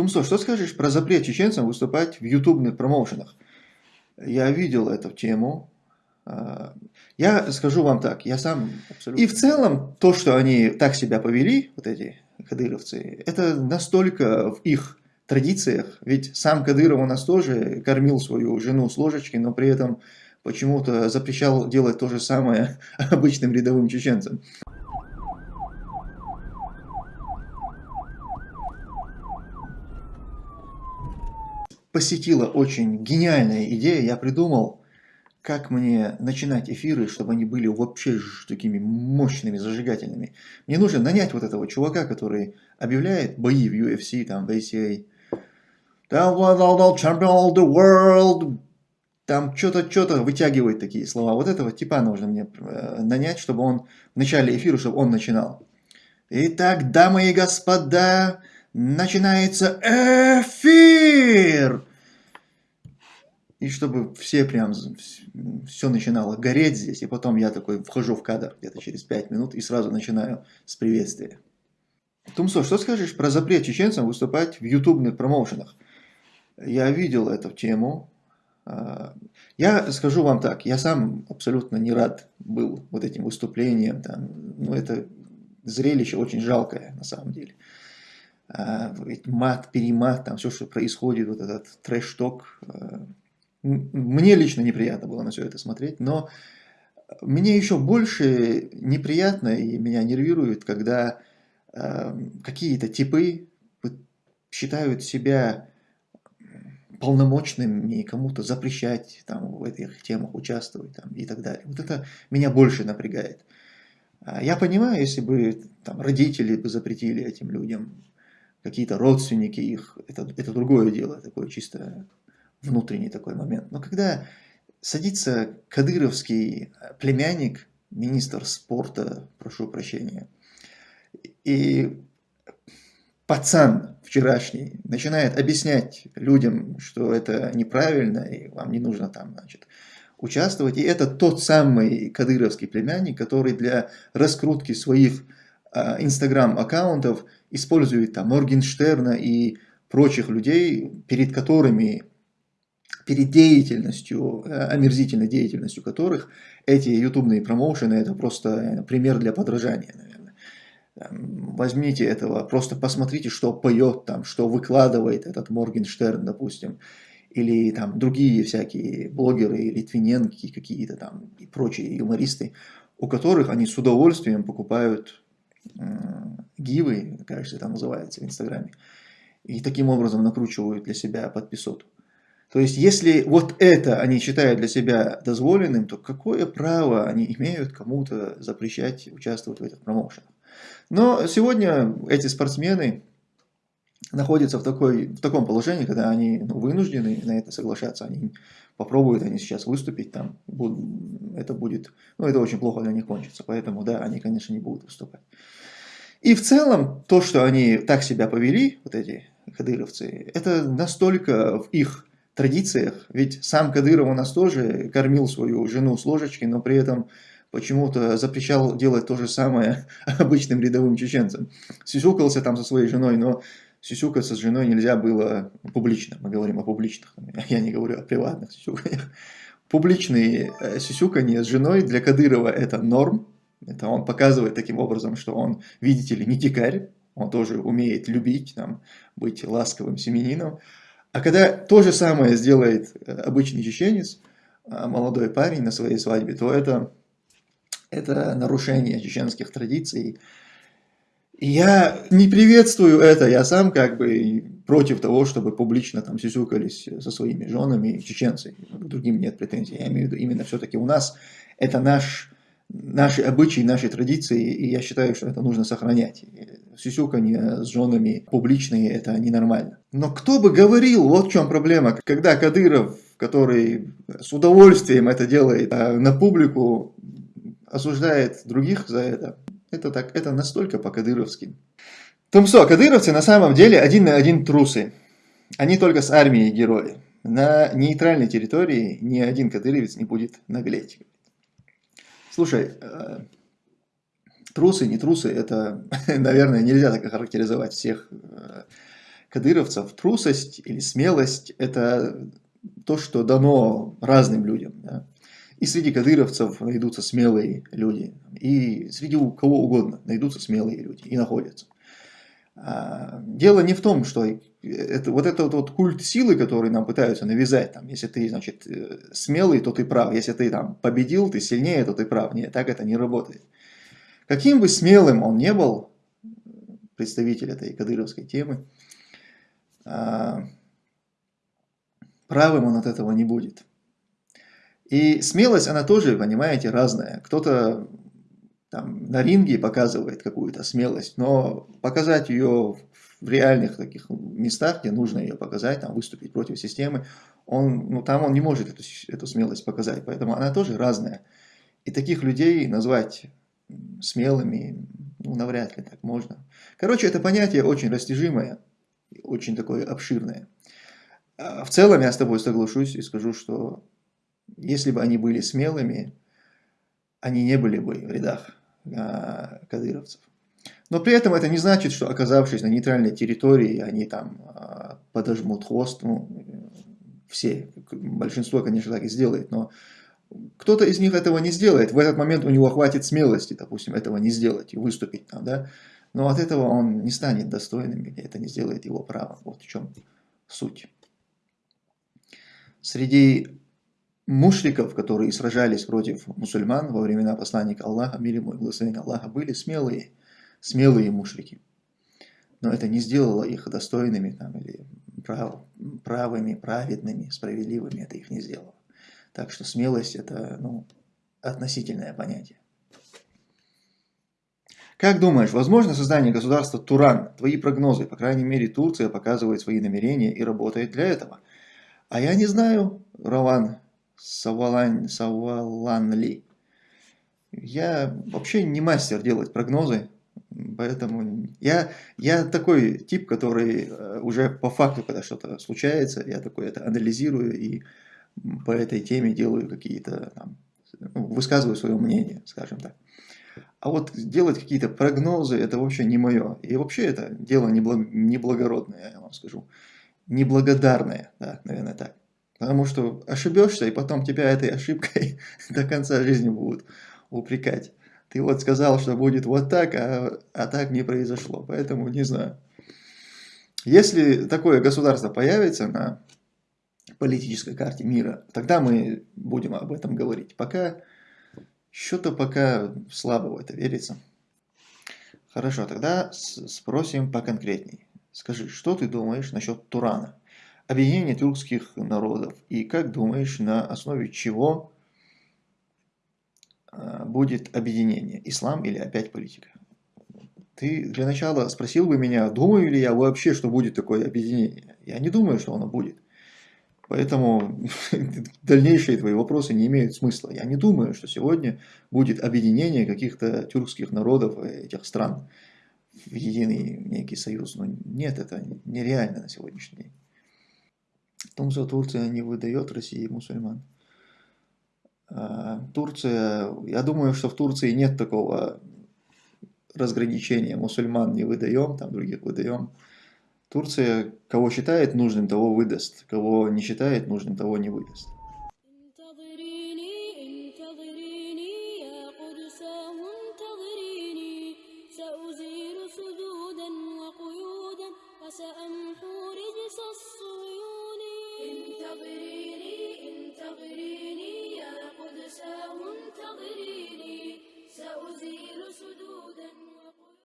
Тумсо, что скажешь про запрет чеченцам выступать в ютубных промоушенах? Я видел эту тему. А, я скажу вам так, я сам абсолютно... И в целом, то, что они так себя повели, вот эти кадыровцы, это настолько в их традициях, ведь сам Кадыров у нас тоже кормил свою жену с ложечки, но при этом почему-то запрещал делать то же самое обычным рядовым чеченцам. Посетила очень гениальная идея. Я придумал, как мне начинать эфиры, чтобы они были вообще такими мощными, зажигательными. Мне нужно нанять вот этого чувака, который объявляет бои в UFC, там, в ACA. Champion of the world. Там что-то, что-то вытягивает такие слова. Вот этого типа нужно мне э, нанять, чтобы он в начале эфира, чтобы он начинал. Итак, дамы и господа, начинается эфир! И чтобы все прям, все начинало гореть здесь, и потом я такой вхожу в кадр где-то через 5 минут и сразу начинаю с приветствия. Тумсо, что скажешь про запрет чеченцам выступать в ютубных промоушенах? Я видел эту тему. А, я скажу вам так, я сам абсолютно не рад был вот этим выступлением. Там, ну, это зрелище очень жалкое на самом деле. А, мат, перемат, там все, что происходит, вот этот трэш-ток. А, мне лично неприятно было на все это смотреть, но мне еще больше неприятно и меня нервирует, когда э, какие-то типы считают себя полномочными кому-то запрещать там, в этих темах участвовать там, и так далее. Вот это меня больше напрягает. Я понимаю, если бы там, родители бы запретили этим людям какие-то родственники их, это, это другое дело, такое чисто внутренний такой момент. Но когда садится кадыровский племянник, министр спорта, прошу прощения, и пацан вчерашний начинает объяснять людям, что это неправильно, и вам не нужно там, значит, участвовать. И это тот самый кадыровский племянник, который для раскрутки своих а, инстаграм-аккаунтов использует там Моргенштерна и прочих людей, перед которыми, перед деятельностью, э, омерзительной деятельностью которых эти ютубные промоушены это просто э, пример для подражания, наверное. Возьмите этого, просто посмотрите, что поет там, что выкладывает этот Моргенштерн, допустим, или там другие всякие блогеры, Литвиненки какие-то там и прочие юмористы, у которых они с удовольствием покупают гивы, кажется, это называется в Инстаграме, и таким образом накручивают для себя подписоту. То есть, если вот это они считают для себя дозволенным, то какое право они имеют кому-то запрещать участвовать в этих промоушенах? Но сегодня эти спортсмены находятся в, такой, в таком положении, когда они ну, вынуждены на это соглашаться. Они попробуют они сейчас выступить там, будут, это будет, ну это очень плохо для них кончится. Поэтому да, они, конечно, не будут выступать. И в целом, то, что они так себя повели, вот эти кадыровцы, это настолько в их традициях, ведь сам Кадыров у нас тоже кормил свою жену с ложечки, но при этом почему-то запрещал делать то же самое обычным рядовым чеченцам. Сюсюкался там со своей женой, но сюсюкаться с женой нельзя было публично. Мы говорим о публичных, я не говорю о приватных сюсюканиях. Публичные э, сюсюкания с женой для Кадырова это норм, это он показывает таким образом, что он, видите ли, не дикарь, он тоже умеет любить, там, быть ласковым семенином. А когда то же самое сделает э, обычный чеченец, а, молодой парень на своей свадьбе, то это, это нарушение чеченских традиций. И я не приветствую это, я сам как бы против того, чтобы публично там сюсюкались со своими женами чеченцы. К другим нет претензий. Я имею в виду именно все-таки у нас это наш наши обычаи, наши традиции, и я считаю, что это нужно сохранять. Сюсюканье с женами публичные – это ненормально. Но кто бы говорил, вот в чем проблема, когда Кадыров, который с удовольствием это делает, а на публику осуждает других за это, это, так, это настолько по-кадыровски. Тумсо, кадыровцы на самом деле один на один трусы. Они только с армией герои. На нейтральной территории ни один кадыровец не будет наглеть. Слушай, э, трусы, не трусы, это, наверное, нельзя так охарактеризовать всех э, кадыровцев трусость или смелость – это то, что дано разным людям. Да? И среди кадыровцев найдутся смелые люди, и среди кого угодно найдутся смелые люди, и находятся. А, дело не в том, что это, вот этот вот культ силы, который нам пытаются навязать, там, если ты, значит, э, смелый, то ты прав, если ты там победил, ты сильнее, то ты прав. Нет, так это не работает. Каким бы смелым он не был, представитель этой кадыровской темы, а, правым он от этого не будет. И смелость, она тоже, понимаете, разная. Кто-то там на ринге показывает какую-то смелость, но показать ее в реальных таких местах, где нужно ее показать, там выступить против системы, он, ну, там он не может эту, эту смелость показать, поэтому она тоже разная. И таких людей назвать смелыми, ну, навряд ли так можно. Короче, это понятие очень растяжимое, очень такое обширное. А в целом я с тобой соглашусь и скажу, что если бы они были смелыми, они не были бы в рядах кадыровцев. Но при этом это не значит, что оказавшись на нейтральной территории, они там а, подожмут хвост. Ну, все, большинство, конечно, так и сделает, но кто-то из них этого не сделает. В этот момент у него хватит смелости, допустим, этого не сделать и выступить там, да. Но от этого он не станет достойным, или это не сделает его право. Вот в чем суть. Среди мушриков, которые сражались против мусульман во времена посланника Аллаха, мир ему и благословения Аллаха, были смелые, смелые мушрики. Но это не сделало их достойными там, или прав, правыми, праведными, справедливыми. Это их не сделало. Так что смелость это ну, относительное понятие. Как думаешь, возможно создание государства Туран? Твои прогнозы, по крайней мере Турция показывает свои намерения и работает для этого. А я не знаю, Раван, Савалан, Саваланли. Я вообще не мастер делать прогнозы, поэтому я, я такой тип, который э, уже по факту, когда что-то случается, я такой это анализирую и по этой теме делаю какие-то ну, высказываю свое мнение, скажем так. А вот делать какие-то прогнозы, это вообще не мое. И вообще это дело неблагородное, я вам скажу. Неблагодарное, да, наверное, так. Потому что ошибешься, и потом тебя этой ошибкой до конца жизни будут упрекать. Ты вот сказал, что будет вот так, а, а так не произошло. Поэтому не знаю. Если такое государство появится на политической карте мира, тогда мы будем об этом говорить. Пока что-то пока слабо в это верится. Хорошо, тогда спросим поконкретней. Скажи, что ты думаешь насчет Турана? Объединение тюркских народов. И как думаешь, на основе чего а, будет объединение? Ислам или опять политика? Ты для начала спросил бы меня, думаю ли я вообще, что будет такое объединение. Я не думаю, что оно будет. Поэтому дальнейшие твои вопросы не имеют смысла. Я не думаю, что сегодня будет объединение каких-то тюркских народов этих стран в единый некий союз. Но нет, это нереально на сегодняшний день. В том, что Турция не выдает России мусульман. А, Турция, я думаю, что в Турции нет такого разграничения. Мусульман не выдаем, там других выдаем. Турция, кого считает нужным, того выдаст. Кого не считает нужным, того не выдаст.